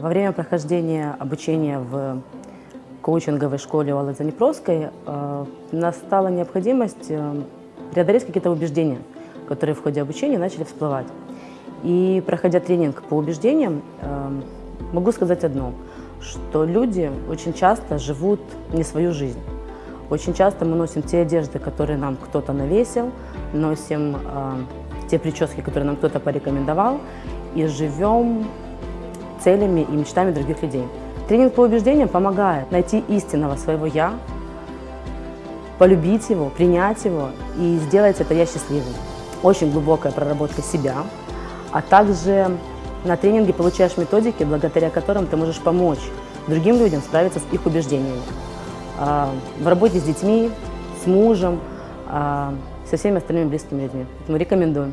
Во время прохождения обучения в коучинговой школе Олы Занепровской э, настала необходимость э, преодолеть какие-то убеждения, которые в ходе обучения начали всплывать. И проходя тренинг по убеждениям, э, могу сказать одно, что люди очень часто живут не свою жизнь. Очень часто мы носим те одежды, которые нам кто-то навесил, носим э, те прически, которые нам кто-то порекомендовал, и живем целями и мечтами других людей. Тренинг по убеждениям помогает найти истинного своего «я», полюбить его, принять его и сделать это «я» счастливым. Очень глубокая проработка себя, а также на тренинге получаешь методики, благодаря которым ты можешь помочь другим людям справиться с их убеждениями. А, в работе с детьми, с мужем, а, со всеми остальными близкими людьми. Поэтому рекомендую.